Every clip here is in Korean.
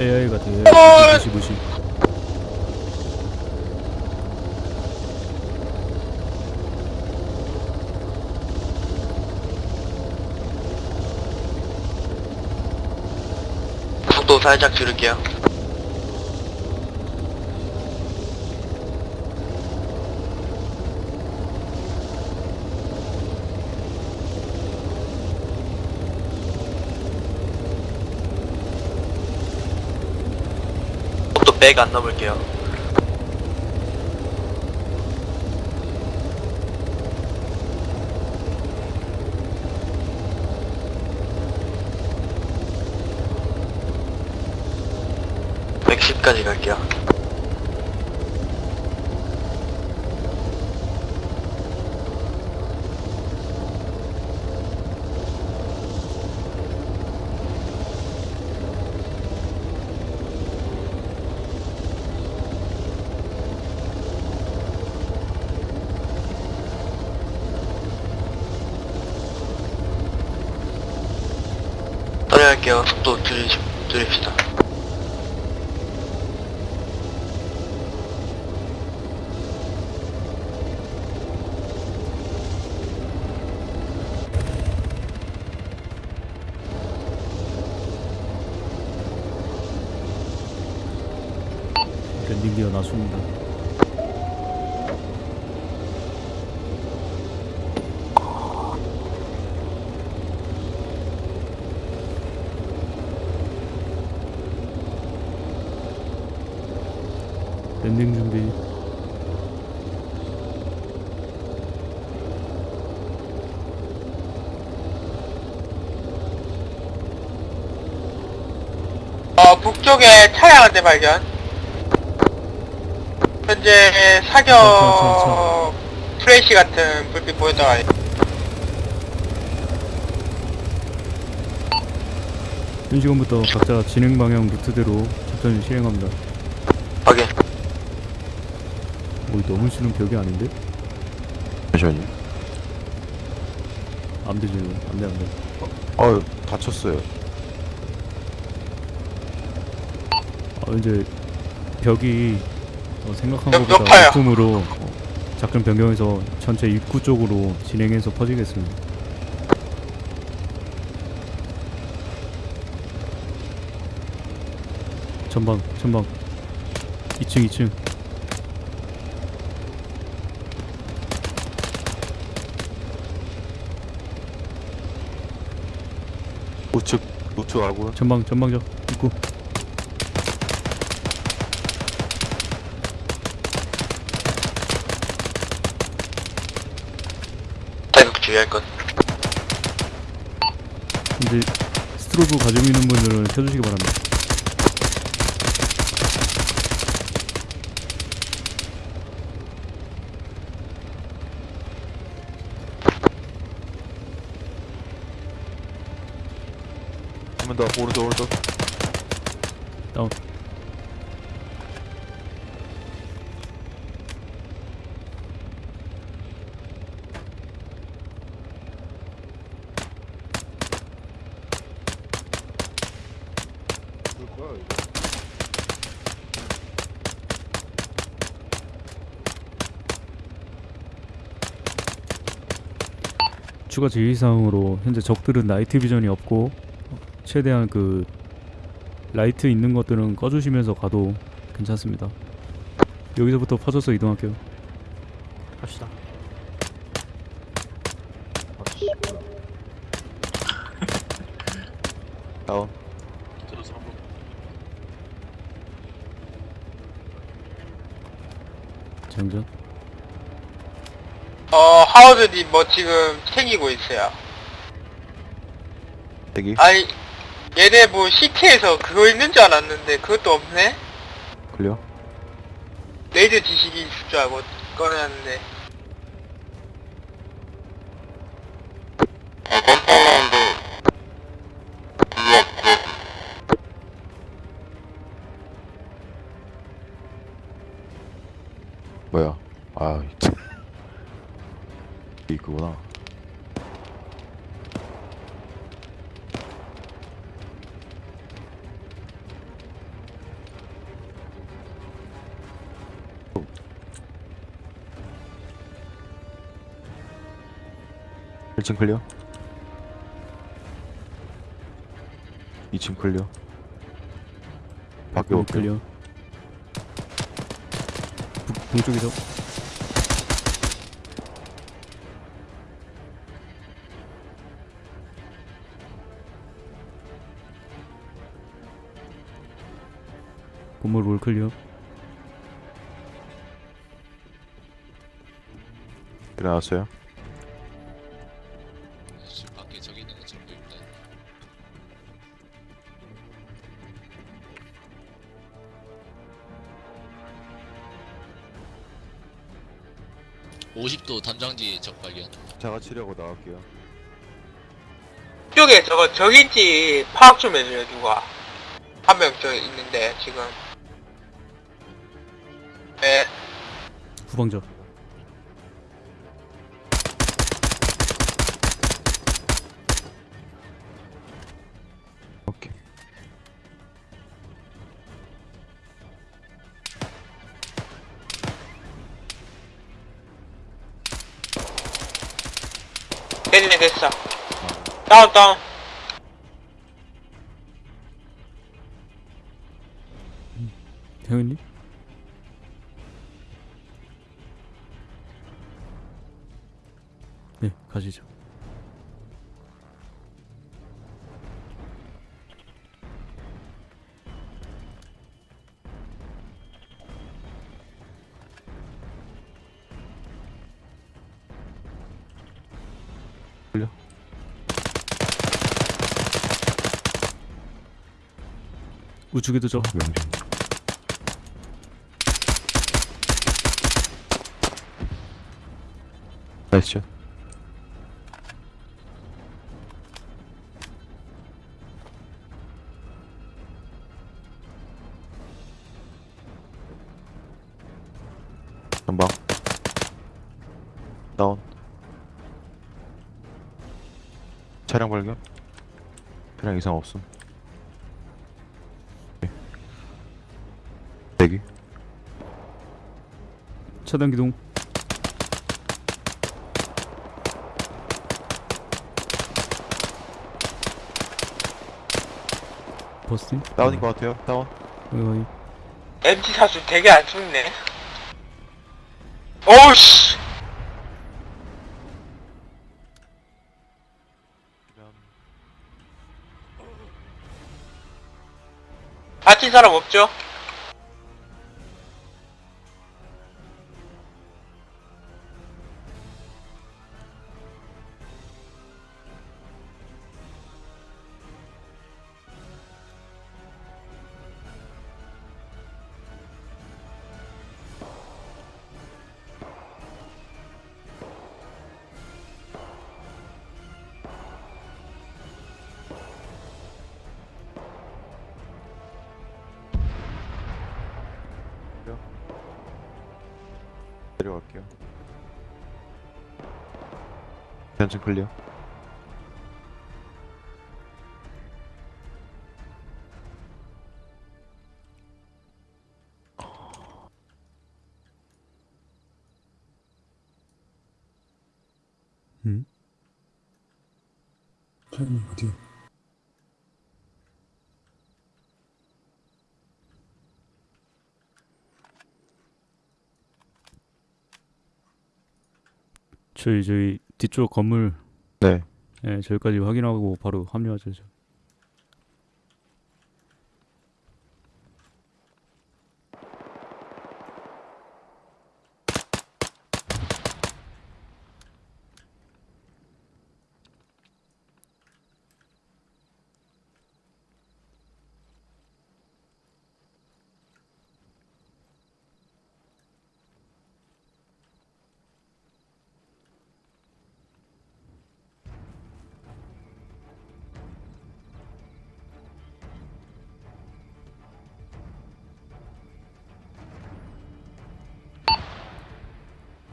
AI 같아 어! 무시 무시 속도 살짝 줄일게요. 속도 100안 넘을게요. (110까지) 갈게요 속도 줄이, 줄입시다 랜딩 기어 나습니다 landing 준비. 어, 북쪽에 차량 한 대 발견. 현재 사격 플래시 같은 불빛 보였다가 현 시간부터 각자 진행 방향 루트대로 작전을 실행합니다 확인. 오 너무 쉬는 벽이 아닌데? 잠시만요. 안 되지 안돼 안 돼 어유 다쳤어요. 아 이제 벽이 어, 생각한 벽 것보다 높아요. 높음으로 어, 작전 변경해서 전체 입구 쪽으로 진행해서 퍼지겠습니다. 전방 전방 2층 2층 우측 우측 하고요. 전방 전방적 입구 자격 주의할 것. 이제 스트로브 가지고 있는 분들은 켜주시기 바랍니다. 더 오른쪽 오른쪽. 다운 추가 지휘사항으로 현재 적들은 night vision이 없고 최대한 그 라이트 있는 것들은 꺼주시면서 가도 괜찮습니다. 여기서부터 퍼져서 이동할게요. 갑시다. 다운. 장전. 어, 하워드님 뭐 지금 챙기고 있어요. 대기. 아니, 얘네 뭐 city에서 그거 있는 줄 알았는데 그것도 없네? clear. raid 지식이 있을 줄 알고 꺼내놨는데. 1층 클리어? 2층 클리어? 밖에 문 없고 클리어. 북, 동쪽에서 건물 올 클리어. 일어났어요 (50도) 담장지 적 발견. 자가 치려고 나갈게요. 쪽에 저거 저긴지 파악 좀 해줘요 누가. 한 명 저 있는데 지금. 네. 후방자 다운 다운 태현님? 네 가시죠 우측에도 저. 명중 나이스 샷. 전방. 다운. 차량 발견. 차량 이상 없음 대기? 차단 기동 버스팅? 다운인 것 같아요. 다운. 어이 MT 사수 되게 안 죽네. 오우씨! 다친 사람 없죠? 내려갈게요 현진 클리어 음? 타이밍 어디? 저희 저희 뒤쪽 건물 네 예, 저기까지 확인하고 바로 합류하죠 저.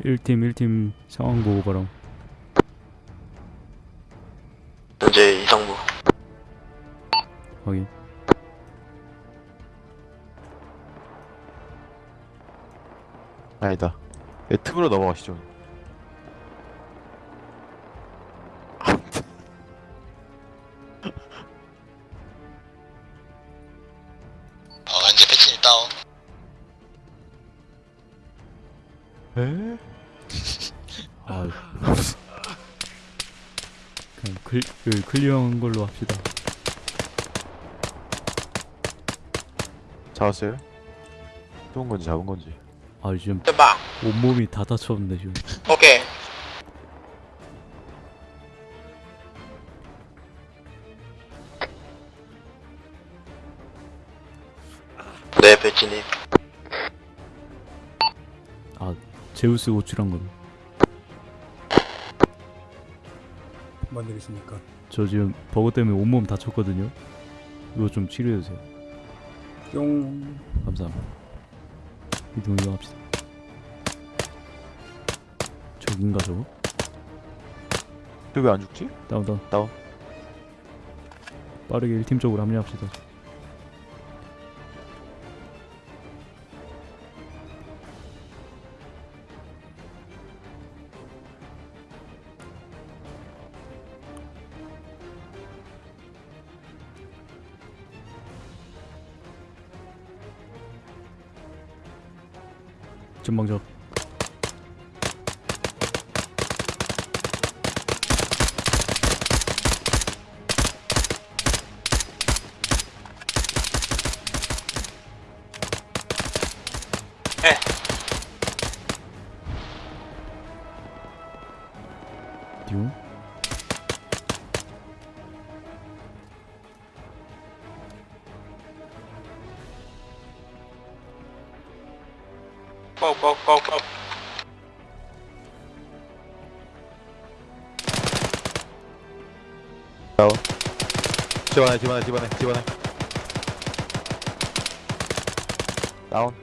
일팀일팀 상황 보고 바람 현재 이상무 확인. 아니다. 예, 틈으로 넘어가시죠 클, 그 클리어한 걸로 합시다 잡았어요? 쏜 건지 잡은 건지 아 지금 봐. 온몸이 다 다쳤는데 지금 오케이. 네, 배치님. 아 제우스 호출한 건 뭔 일이십니까? 저 지금 버거 때문에 온몸 다쳤거든요. 이거 좀 치료해 주세요. 뿅. 감사합니다. 이동 이동합시다. 저긴가 저거? 또왜안 죽지? 다운 다운. 다운. 빠르게 1팀 쪽으로 합류합시다. 전방적 집안에 집안에 집안에 집안에. 다운.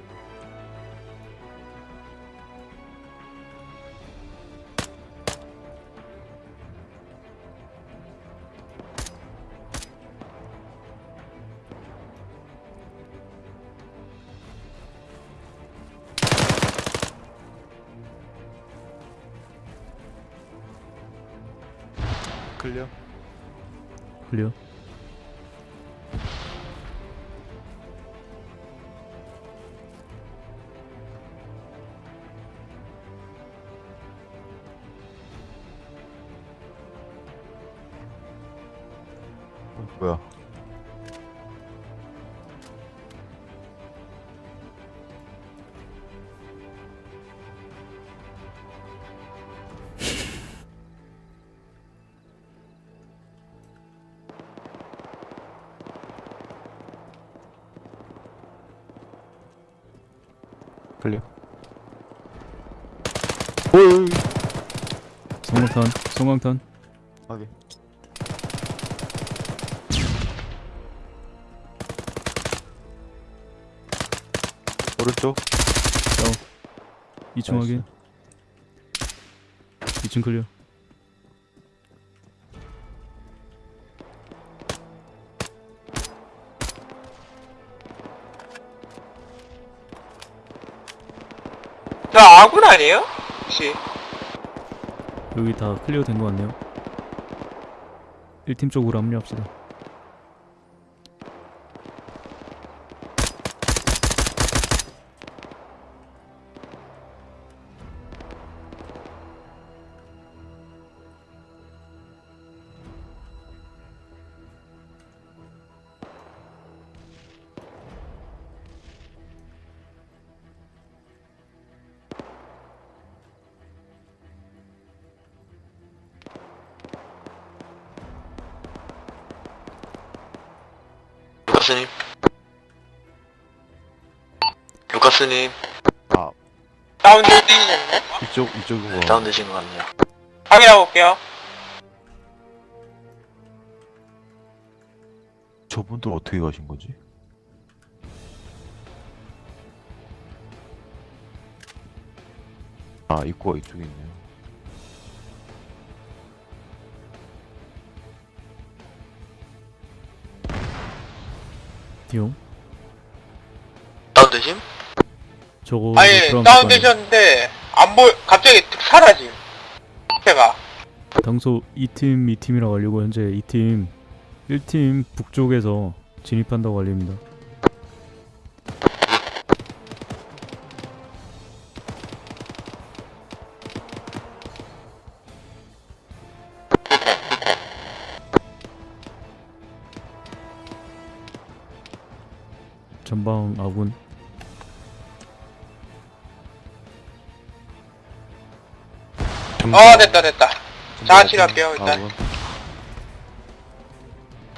클리어. 클리어. 성광탄 성광탄 확인 오른쪽 2층 확인. 2층 클리어. 저 아군 아니에요? 혹시? 여기 다 클리어 된 것 같네요. 1팀 쪽으로 합류합시다. 루카스님. 루카스님. 아 다운되신 건가요? 이쪽 이쪽인 거 다운되신 것 같네요. 확인하고 올게요. 저분들 어떻게 가신 거지? 아 입구가 이쪽에 있네요 디오. 다운되심? 저거 아니, 다운되셨는데, 안 보여, 갑자기 툭 사라짐. 제가. 당소 2팀, 2팀이라고 알리고 현재 2팀 1팀 북쪽에서 진입한다고 알립니다. 전방 아군 어 됐다 됐다 자치랍이요, 일단. 아군.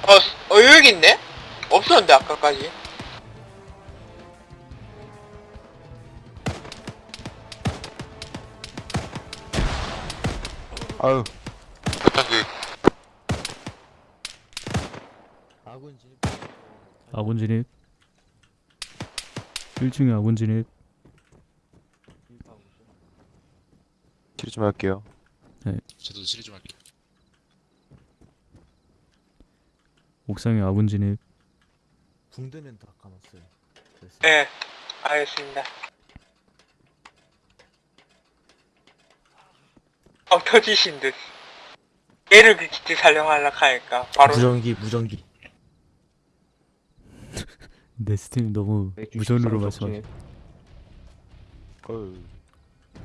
어, 스- 어 여기 있네? 없었는데 아까까지 아유 아군 진입. 아군 진입 1층에 아군 진입 치료 좀 할게요. 저도 치료 좀 할게요. 옥상에 아군 진입 붕대는 다 까놨어요. 그래서 예 알겠습니다 어 터지신 듯 얘를 그 기트 살려하려고 하니까 바로 무전기 무전기. 네스팀 너무 무전으로 말씀하시.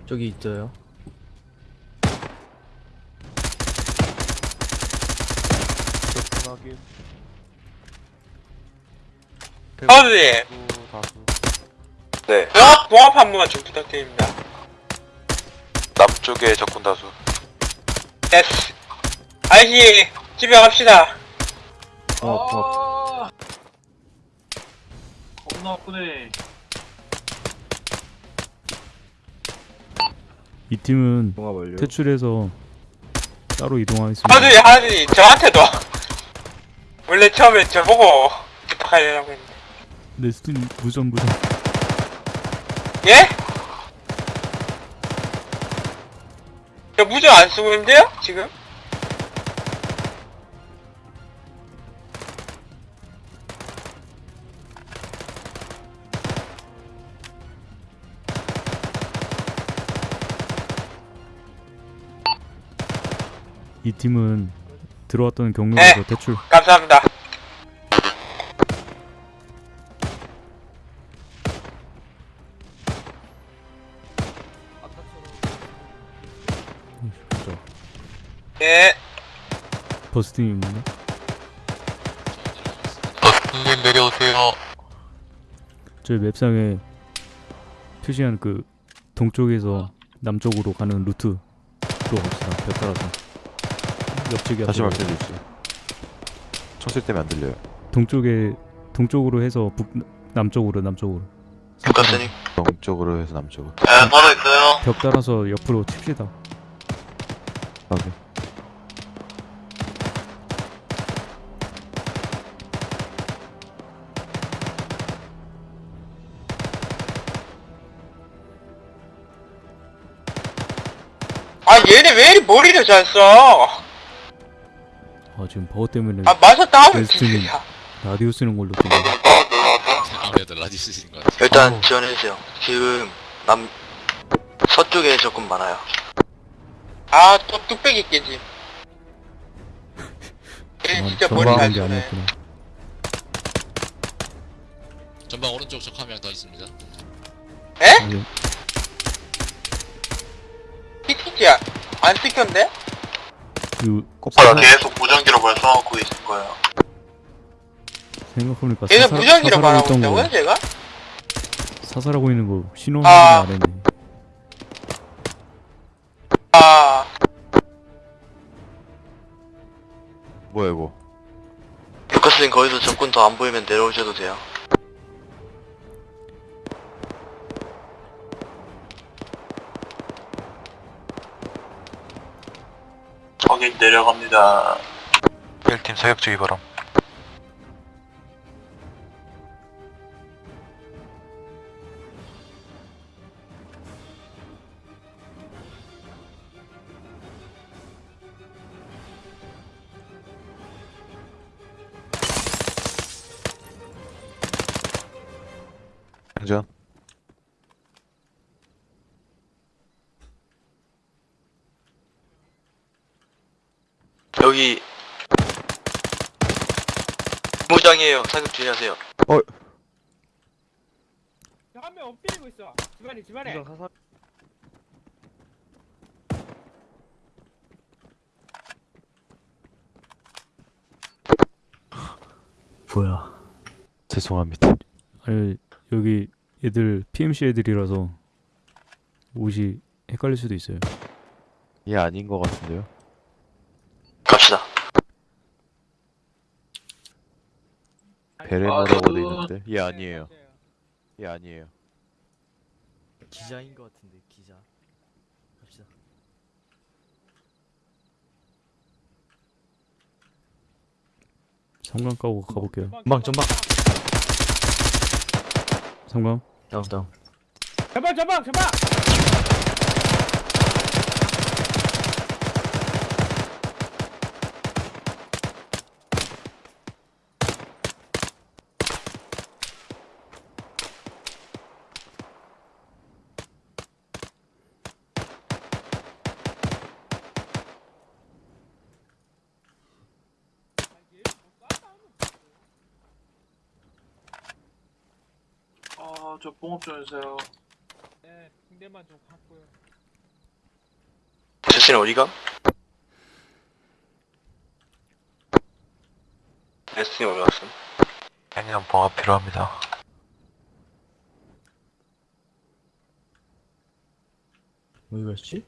저기 있어요. 확인. 네. 봉합, 봉합 한 번만 좀 부탁드립니다. 남쪽에 적군 다수. 예스 아이씨 집에 갑시다. 아, 겁나 아프네. 이 팀은 통화 완료. 퇴출해서 따로 이동하겠습니다 하늘이 하늘이 저한테도 원래 처음에 저보고 부탁하려고 했는데 네스팀 무전 무전 예? 저 무전 안 쓰고 있는데요? 지금? 이 팀은 들어왔던 경로에서 네. 퇴출. 감사합니다. 예. 버스팅이 있네 님 내려오세요. 저희 맵상에 표시한 그 동쪽에서 남쪽으로 가는 루트로 갑시다. 벽 따라서 옆쪽이 다시 앞으로 말씀해 주세요. 청실 때문에 안 들려요. 동쪽에 동쪽으로 해서 북 남쪽으로 남쪽으로 국가스님 동쪽으로 해서 남쪽으로. 네 바로 있어요 벽 따라서 옆으로 칩시다 확인. 아 얘네 왜 이리 머리를 잘 써? 아 지금 버거 때문에 아 맞았다 하면 웨스트는- 진짜 라디오 쓰는 걸로 아무래도 라디스인 것 같아요. 일단 아우. 지원해주세요. 지금 남 서쪽에 조금 많아요. 아 또 뚝배기 깨지 얘 진짜 머리 잘 아니었구나 전방 오른쪽 적 한 명 더 있습니다. 아니, PTG 안 찍혔네? 그 오빠가 계속 무전기로 말씀하고 있을 거예요. 생각해보니까 얘는 사살- 무전기로 사살하고 말하고 있던 있다고요 거 제가? 사살하고 있는 거 신호 아. 안 했네 아 뭐야 이거? 루카스님 거기서 적군 더 안 보이면 내려오셔도 돼요. 내려갑니다. 1팀 사격 주의 바람. 사격 주의하세요. 한명 엎드리고 있어 집안에 집안에 뭐야? 죄송합니다. 아니 여기 애들 PMC 애들이라서 옷이 헷갈릴 수도 있어요. 얘 아닌 것 같은데요? 갑시다. 베레모라고 돼 있는데 얘 아니에요. 얘 아니에요. 기자인 것 같은데 기자. 갑시다. 성광 까고 가볼게요. 전방 전방. 성광 다음 다음. 제발 제발 제발 아, 저 봉업 좀 해주세요. 네 군대만 좀 갖고요 제시는 어디가? 레슨이 어디 갔음? 애니는 봉합 필요합니다. 어디 갔지?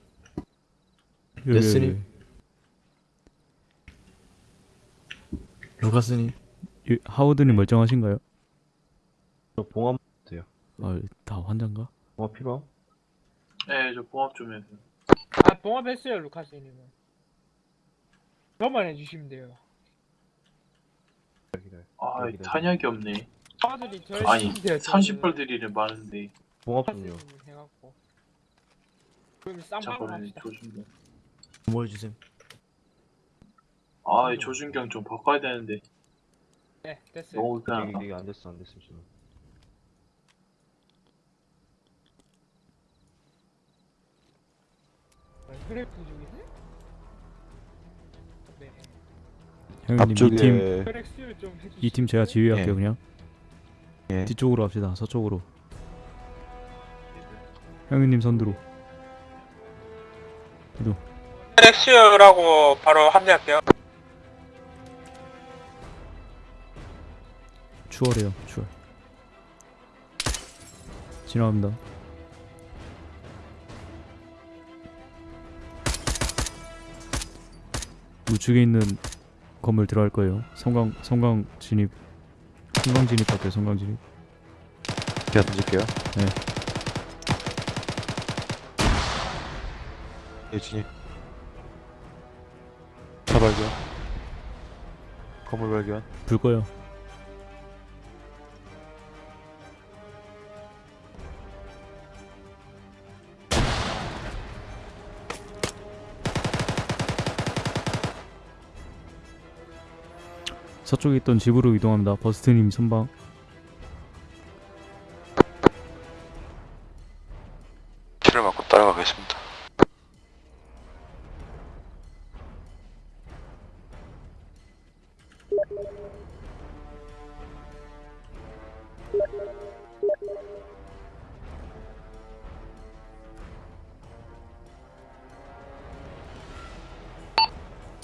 여기. 루카스님. 이- 하워드님 멀쩡하신가요? 저 봉합 아, 다 환장가? 봉합 필요함? 네, 저 봉합 좀 해주세요. 아 봉합했어요 루카스님은 저만 해주시면 돼요 아, 탄약이 없네. 사들이 저 아니, 해주시면 돼요 30발들이는 많은데. 봉합 루카스님 해갖고 그럼 쌈방 합시다 조준경. 뭐 해주셈? 아, 이 조준경 좀 바꿔야 되는데. 네 됐어요 너무 그냥. 안 됐어 안 됐어 지금. 혈액 부족이네? 네 형님 이팀 앞쪽에 혈액 수혈 좀 해주시면 이팀 제가 지휘할게요 예. 그냥. 예. 뒤쪽으로 갑시다. 서쪽으로. 형님 선두로. 혈액 수혈하고 바로 합류할게요 추월해요. 추월. 지나갑니다. 우측에 있는 건물 들어갈 거예요. 성광 성광 진입. 성광 진입 할게요. 성광 진입. 제가 던질게요. 네. 예, 진입. 차 발견. 건물 발견. 불 꺼요. 서쪽에 있던 집으로 이동합니다. 버스트님 선방. 치를 맞고 따라가겠습니다.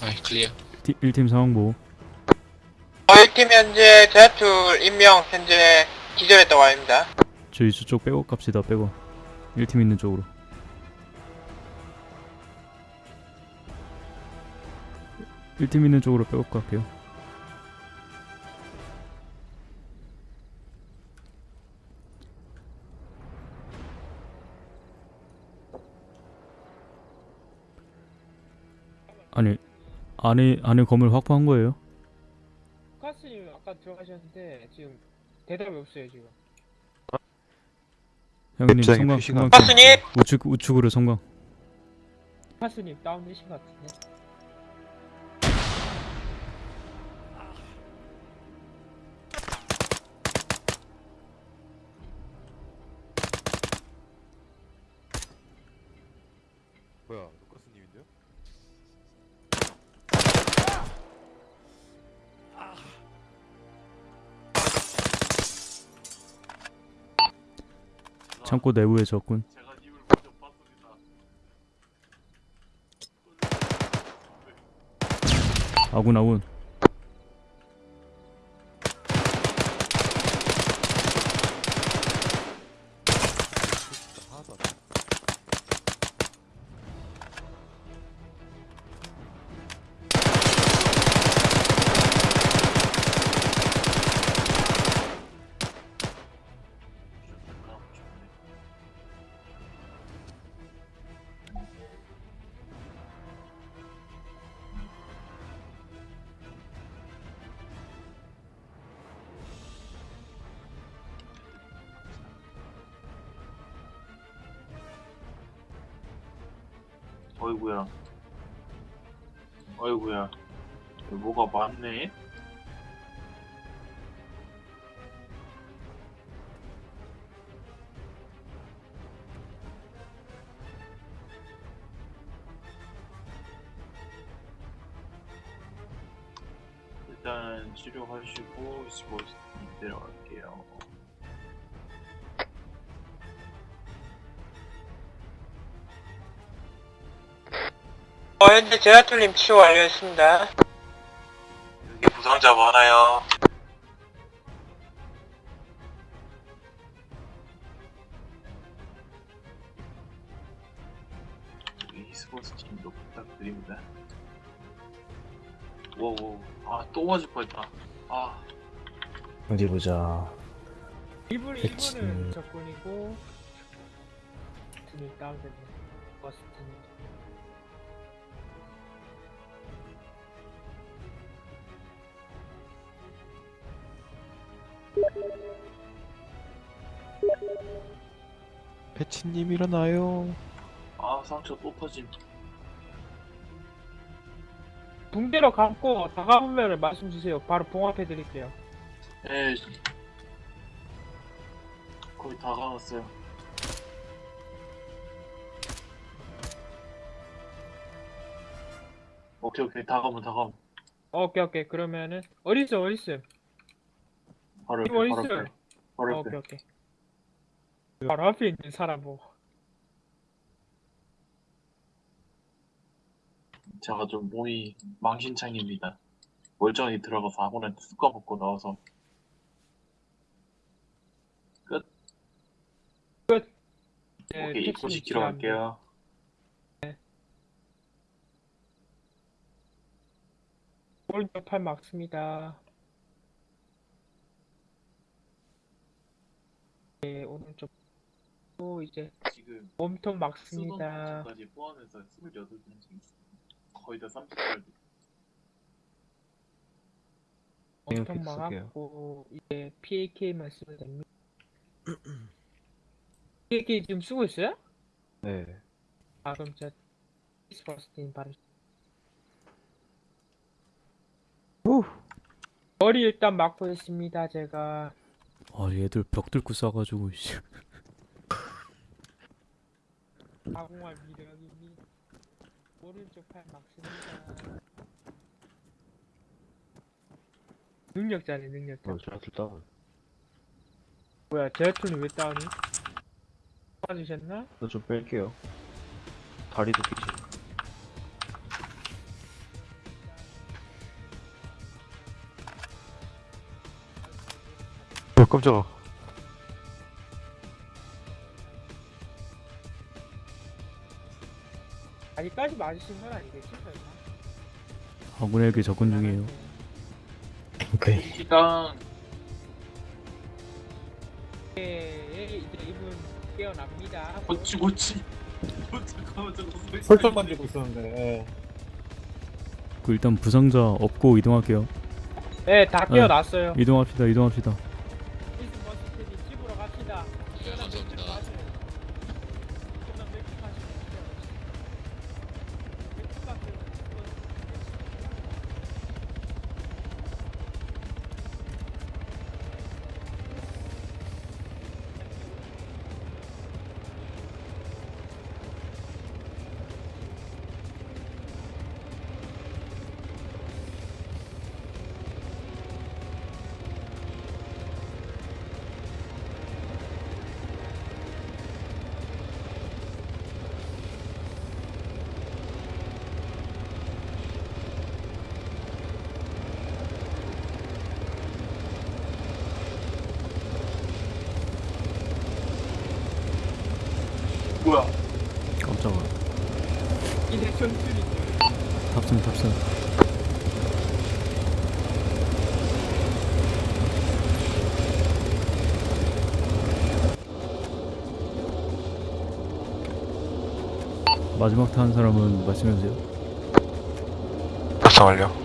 아이 클리어 1팀 상황 보호. 저희 팀 현재 제아툴 임명 현재 기절했다고 합니다 저희 저쪽 백업 갑시다. 백업. 1팀 있는 쪽으로. 일팀 있는 쪽으로 백업 갈게요. 아니 안에 안에 건물 확보한 거예요? 아까 들어가셨는데 지금 대답이 없어요 지금. 형님 성광 표시가 성광 안 루카스님! 우측 우측으로 성광. 루카스님 다운되신 것 같은데 창고 내부에 적군. 아군 아군 치료하시고 25분 내려갈게요. 어, 현재 제라툴님 치료 완료했습니다. 여기 부상자 많아요. 아, 또 맞을 뻔했다. 아, 어디 보자. 1분 그치. 1분은 적군이고 버스틴이 다운됐네 버스틴 패치님 일어나요. 아, 상처 또 터짐. 붕대로 감고 다가오면 말씀 주세요. 바로 봉합해 드릴게요. 에 거의 다 가왔어요. 오케이 오케이. 다 가면 다 가면. 오케이 오케이. 그러면은 어딨어 어딨어? 바로 옆에 바로. 옆에. 바로 옆에. 오케이 오케이. 바로 앞에 있는 사람 뭐 제가 좀 몸이 망신창입니다. 멀쩡히 들어가서 아무한테 쑥 까먹고 나와서 네, 오케이 입고 시키러. 갈게요. 오른쪽 팔 막습니다 네 오른쪽 또 이제 지금 몸통 막습니다 까지 포함해서 28명씩 있어요. 거의 다 30살. 몸통 픽 쓸게요. 막았고 이제 PAK만 쓰면 됩니다 PAK 지금 쓰고 있어요? 네. 아 그럼 저 스퍼스틴 바로 머리 일단 막고 있습니다 제가 아 얘들 벽 뚫고 싸가지고 씨. 가공할 미력입니다 오른쪽 팔 막습니다 능력자네 능력자 어, 저한테 다운. 뭐야 제라툴이 왜 다운이? 빠지셨나? 나 좀 뺄게요. 다리도 끼지. 어, 깜짝아. 아직까지 맞으신 건 아니겠지 설마? 아군에게 접근 중이에요. 오케이. 일단 예, 이제 이분 깨어납니다 고치 고치. 어, 잠깐만 소리 설정 만들고 있었는데. 그 일단 부상자 업고 이동할게요. 네, 다 깨어났어요 이동합시다. 이동합시다. 마지막 타는 사람은 말씀해주세요. 부상 완료.